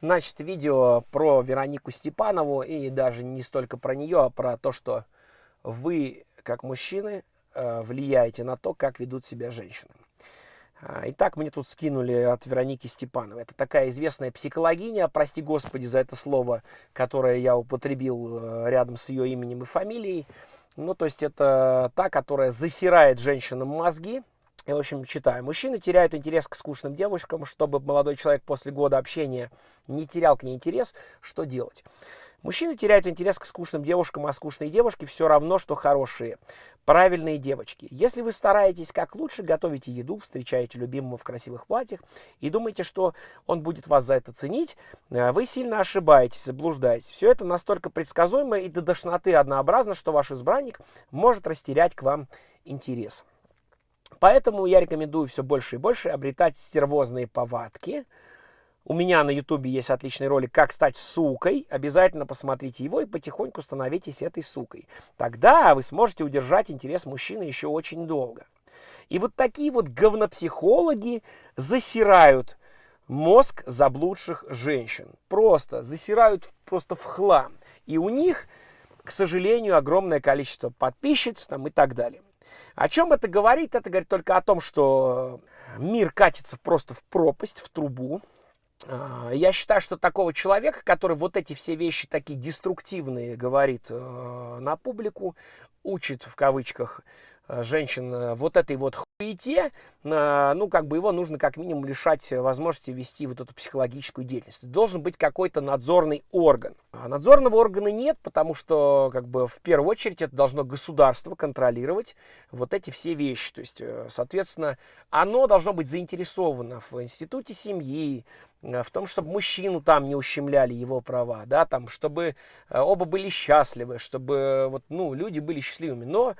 Значит, видео про Веронику Степанову, и даже не столько про нее, а про то, что вы, как мужчины, э, влияете на то, как ведут себя женщины. А, итак, мне тут скинули от Вероники Степановой. Это такая известная психологиня, прости господи за это слово, которое я употребил э, рядом с ее именем и фамилией. Ну, то есть это та, которая засирает женщинам мозги, я, в общем, читаю. Мужчины теряют интерес к скучным девушкам. Чтобы молодой человек после года общения не терял к ней интерес, что делать? Мужчины теряют интерес к скучным девушкам, а скучные девушки все равно, что хорошие, правильные девочки. Если вы стараетесь как лучше, готовите еду, встречаете любимого в красивых платьях и думаете, что он будет вас за это ценить, э, вы сильно ошибаетесь, заблуждаетесь. Все это настолько предсказуемо и до тошноты однообразно, что ваш избранник может растерять к вам интерес. Поэтому я рекомендую все больше и больше обретать стервозные повадки. У меня на ютубе есть отличный ролик «Как стать сукой». Обязательно посмотрите его и потихоньку становитесь этой сукой. Тогда вы сможете удержать интерес мужчины еще очень долго. И вот такие вот говнопсихологи засирают мозг заблудших женщин. Просто засирают просто в хлам. И у них, к сожалению, огромное количество подписчиц там и так далее. О чем это говорит? Это говорит только о том, что мир катится просто в пропасть, в трубу. А, я считаю, что такого человека, который вот эти все вещи такие деструктивные говорит э, на публику, учит в кавычках женщин э, вот этой вот хуете, э, ну, как бы его нужно как минимум лишать возможности вести вот эту психологическую деятельность. Должен быть какой-то надзорный орган. А надзорного органа нет, потому что, как бы, в первую очередь это должно государство контролировать вот эти все вещи. То есть, соответственно, оно должно быть заинтересовано в институте семьи, в том, чтобы мужчину там не ущемляли его права, да, там, чтобы оба были счастливы, чтобы вот, ну, люди были счастливыми. Но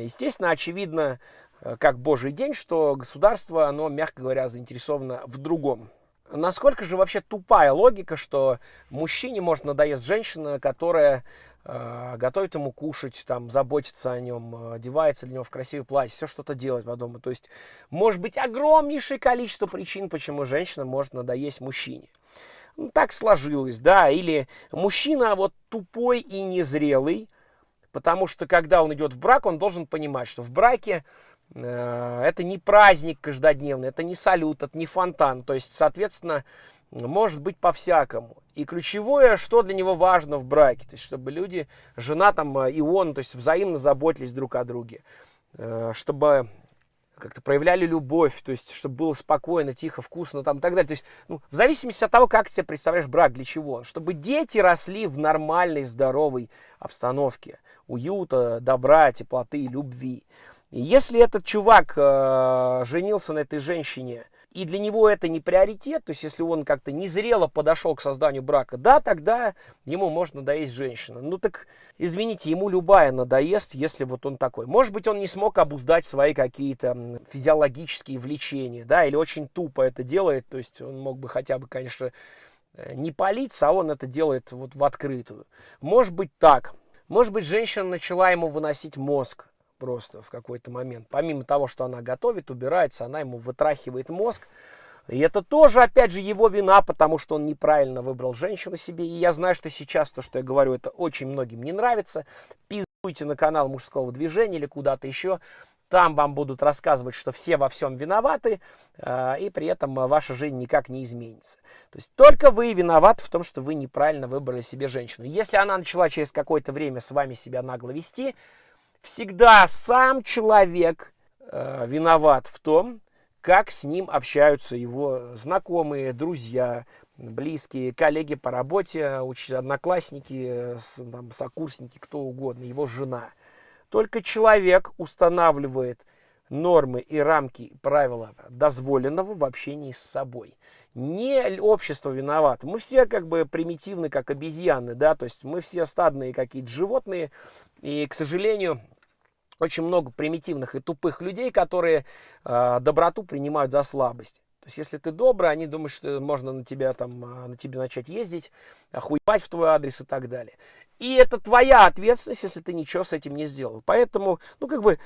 Естественно, очевидно, э, как божий день, что государство, оно, мягко говоря, заинтересовано в другом. Насколько же вообще тупая логика, что мужчине может надоест женщина, которая э, готовит ему кушать, там, заботится о нем, одевается для него в красивое платье, все что-то делать по дому. То есть, может быть огромнейшее количество причин, почему женщина может надоесть мужчине. Ну, так сложилось, да, или мужчина вот тупой и незрелый, Потому что когда он идет в брак, он должен понимать, что в браке э, это не праздник каждодневный, это не салют, это не фонтан. То есть, соответственно, может быть по-всякому. И ключевое, что для него важно в браке, то есть, чтобы люди, жена там э, и он, то есть, взаимно заботились друг о друге. Э, чтобы как-то проявляли любовь, то есть, чтобы было спокойно, тихо, вкусно там и так далее. То есть, ну, в зависимости от того, как ты себе представляешь брак, для чего он. Чтобы дети росли в нормальной, здоровой обстановке, уюта, добра, теплоты, любви. И если этот чувак э, женился на этой женщине, и для него это не приоритет, то есть если он как-то незрело подошел к созданию брака, да, тогда ему может надоесть женщина. Ну так, извините, ему любая надоест, если вот он такой. Может быть, он не смог обуздать свои какие-то физиологические влечения, да, или очень тупо это делает, то есть он мог бы хотя бы, конечно, э, не палиться, а он это делает вот в открытую. Может быть так. Может быть, женщина начала ему выносить мозг, просто в какой-то момент. Помимо того, что она готовит, убирается, она ему вытрахивает мозг. И это тоже, опять же, его вина, потому что он неправильно выбрал женщину себе. И я знаю, что сейчас то, что я говорю, это очень многим не нравится. Пиздуйте на канал мужского движения или куда-то еще. Там вам будут рассказывать, что все во всем виноваты, э, и при этом ваша жизнь никак не изменится. То есть только вы виноваты в том, что вы неправильно выбрали себе женщину. Если она начала через какое-то время с вами себя нагло вести, всегда сам человек э, виноват в том, как с ним общаются его знакомые, друзья, близкие, коллеги по работе, одноклассники, там, сокурсники, кто угодно, его жена. Только человек устанавливает нормы и рамки правила дозволенного в общении с собой. Не общество виновато. Мы все как бы примитивны, как обезьяны, да, то есть мы все стадные какие-то животные, и, к сожалению, очень много примитивных и тупых людей, которые э, доброту принимают за слабость. То есть, если ты добрый, они думают, что можно на тебя там, а, на тебе начать ездить, охуевать в твой адрес и так далее. И это твоя ответственность, если ты ничего с этим не сделал. Поэтому, ну, как бы,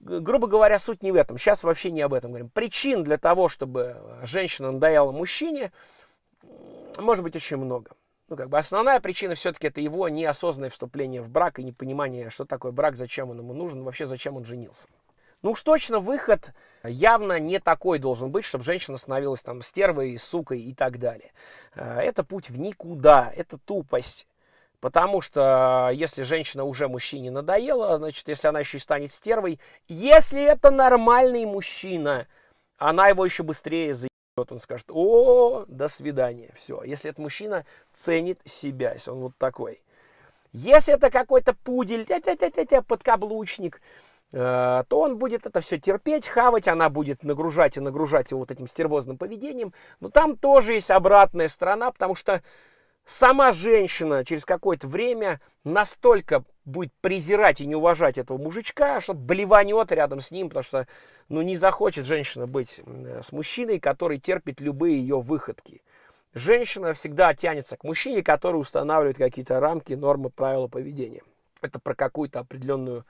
грубо говоря, суть не в этом. Сейчас вообще не об этом говорим. Причин для того, чтобы женщина надоела мужчине, может быть очень много. Ну, как бы основная причина все-таки это его неосознанное вступление в брак и непонимание, что такое брак, зачем он ему нужен, вообще зачем он женился. Ну уж точно выход явно не такой должен быть, чтобы женщина становилась там стервой, сукой и так далее. Э, это путь в никуда, это тупость. Потому что если женщина уже мужчине надоела, значит, если она еще и станет стервой, если это нормальный мужчина, она его еще быстрее заебет. Он скажет, о, до свидания, все. Если этот мужчина ценит себя, если он вот такой. Если это какой-то пудель, подкаблучник, Э, то он будет это все терпеть, хавать, она будет нагружать и нагружать его вот этим стервозным поведением. Но там тоже есть обратная сторона, потому что сама женщина через какое-то время настолько будет презирать и не уважать этого мужичка, что блеванет рядом с ним, потому что ну, не захочет женщина быть с мужчиной, который терпит любые ее выходки. Женщина всегда тянется к мужчине, который устанавливает какие-то рамки, нормы, правила поведения. Это про какую-то определенную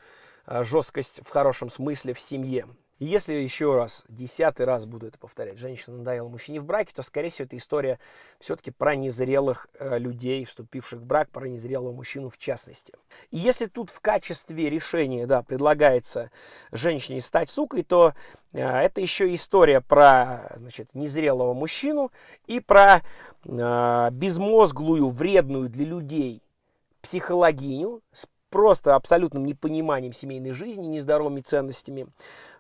Э, жесткость в хорошем смысле в семье. И если еще раз, десятый раз буду это повторять, женщина надоела мужчине в браке, то, скорее всего, эта история все-таки про незрелых э, людей, вступивших в брак, про незрелого мужчину в частности. И если тут в качестве решения, да, предлагается женщине стать сукой, то э, это еще история про, значит, незрелого мужчину и про э, безмозглую, вредную для людей психологиню с просто абсолютным непониманием семейной жизни, нездоровыми ценностями,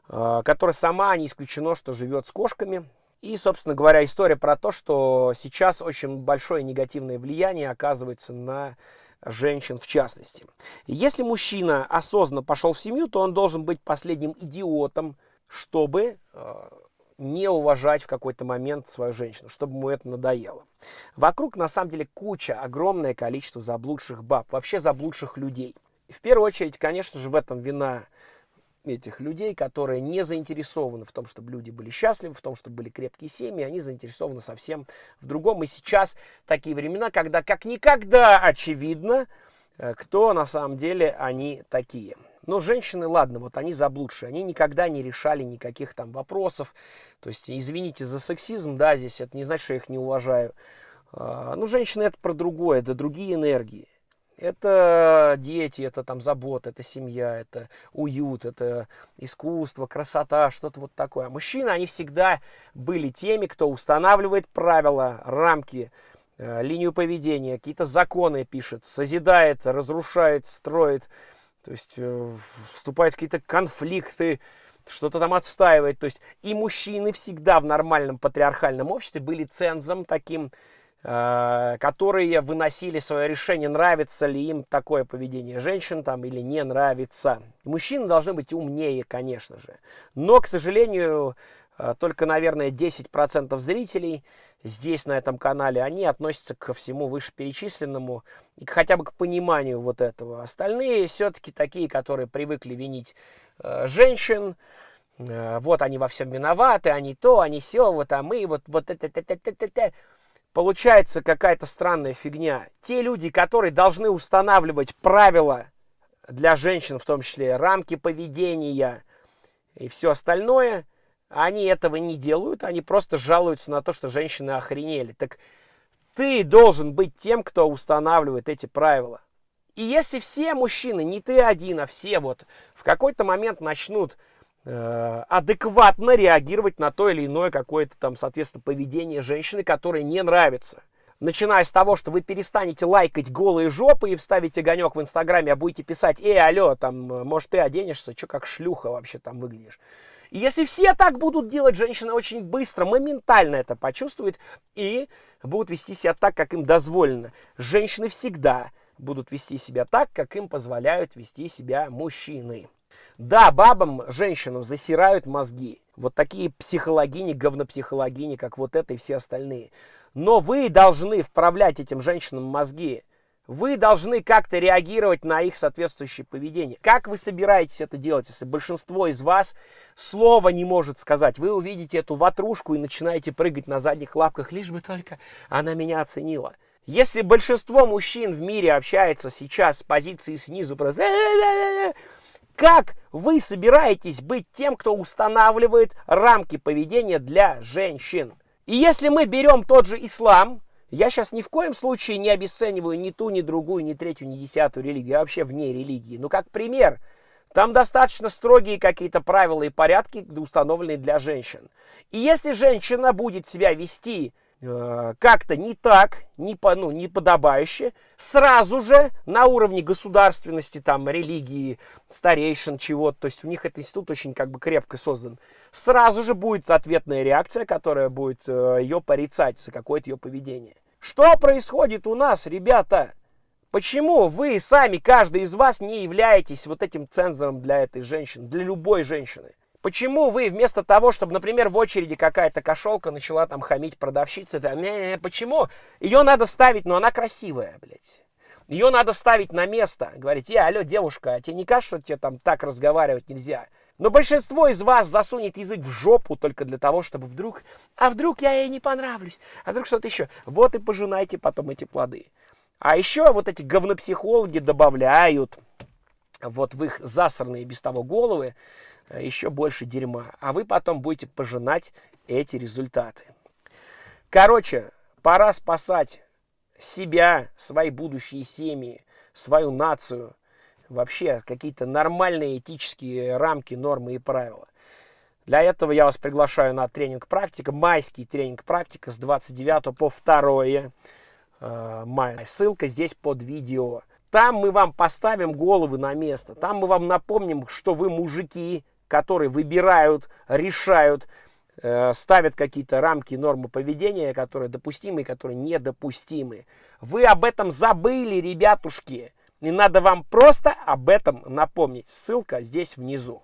которая сама не исключено, что живет с кошками. И, собственно говоря, история про то, что сейчас очень большое негативное влияние оказывается на женщин в частности. если мужчина осознанно пошел в семью, то он должен быть последним идиотом, чтобы а, не уважать в какой-то момент свою женщину, чтобы ему это надоело. Вокруг, на самом деле, куча, огромное количество заблудших баб, вообще заблудших людей. В первую очередь, конечно же, в этом вина этих людей, которые не заинтересованы в том, чтобы люди были счастливы, в том, чтобы были крепкие семьи, они заинтересованы совсем в другом. И сейчас такие времена, когда как никогда очевидно, э, кто на самом деле они такие. Но женщины, ладно, вот они заблудшие, они никогда не решали никаких там вопросов. То есть, извините за сексизм, да, здесь это не значит, что я их не уважаю. А, ну, женщины это про другое, это другие энергии. Это дети, это там забота, это семья, это уют, это искусство, красота, что-то вот такое. Мужчины, они всегда были теми, кто устанавливает правила, рамки, э, линию поведения, какие-то законы пишет, созидает, разрушает, строит. То есть э, вступают в какие-то конфликты, что-то там отстаивает. То есть и мужчины всегда в нормальном патриархальном обществе были цензом таким, которые выносили свое решение, нравится ли им такое поведение женщин там или не нравится. мужчины должны быть умнее, конечно же. Но, к сожалению, э, только, наверное, 10% зрителей здесь, на этом канале, они относятся ко всему вышеперечисленному и хотя бы к пониманию вот этого. Остальные все-таки такие, которые привыкли винить э, женщин, э, вот они во всем виноваты, они то, они все, вот а мы, вот, вот это, это, это, это, это. Получается какая-то странная фигня. Те люди, которые должны устанавливать правила для женщин, в том числе рамки поведения и все остальное – они этого не делают, они просто жалуются на то, что женщины охренели. Так ты должен быть тем, кто устанавливает эти правила. И если все мужчины, не ты один, а все вот в какой-то момент начнут адекватно реагировать на то или иное какое-то там, соответственно, поведение женщины, которое не нравится. Начиная с того, что вы перестанете лайкать голые жопы и вставите огонек в Инстаграме, а будете писать, эй, алло, там, может, ты оденешься, что как шлюха вообще там выглядишь. И если все так будут делать, женщины очень быстро, моментально это почувствуют и будут вести себя так, как им дозволено. Женщины всегда будут вести себя так, как им позволяют вести себя мужчины. Да, бабам, женщинам засирают мозги. Вот такие психологини, говнопсихологини, как вот это и все остальные. Но вы должны вправлять этим женщинам мозги. Вы должны как-то реагировать на их соответствующее поведение. Как вы собираетесь это делать, если большинство из вас слова не может сказать? Вы увидите эту ватрушку и начинаете прыгать на задних лапках, лишь бы только она меня оценила. Если большинство мужчин в мире общается сейчас с позиции снизу, просто как вы собираетесь быть тем, кто устанавливает рамки поведения для женщин? И если мы берем тот же ислам, Я сейчас ни в коем случае не обесцениваю ни ту, ни другую, ни третью, ни десятую религию, я вообще вне религии. Ну, как пример, там достаточно строгие какие-то правила и порядки, установленные для женщин. И если женщина будет себя вести как-то не так, не, по, ну, не подобающе, сразу же на уровне государственности, там, религии, старейшин, чего-то, то есть у них этот институт очень как бы крепко создан, сразу же будет ответная реакция, которая будет э, ее порицать за какое-то ее поведение. Что происходит у нас, ребята? Почему вы сами, каждый из вас, не являетесь вот этим цензором для этой женщины, для любой женщины? Почему вы вместо того, чтобы, например, в очереди какая-то кошелка начала там хамить продавщице, там, не, не, почему? Ее надо ставить, но она красивая, блядь. Ее надо ставить на место. Говорить, я, алло, девушка, а тебе не кажется, что тебе там так разговаривать нельзя? Но большинство из вас засунет язык в жопу только для того, чтобы вдруг, а вдруг я ей не понравлюсь, а вдруг что-то еще. Вот и пожинайте потом эти плоды. А еще вот эти говнопсихологи добавляют вот в их засранные без того головы еще больше дерьма. А вы потом будете пожинать эти результаты. Короче, пора спасать себя, свои будущие семьи, свою нацию – вообще какие-то нормальные этические рамки, нормы и правила. Для этого я вас приглашаю на тренинг практика, майский тренинг практика с 29 по 2 э, мая. Ссылка здесь под видео. Там мы вам поставим головы на место. Там мы вам напомним, что вы мужики, которые выбирают, решают, э, ставят какие-то рамки, нормы поведения, которые допустимы и которые недопустимы. Вы об этом забыли, ребятушки. И надо вам просто об этом напомнить. Ссылка здесь внизу.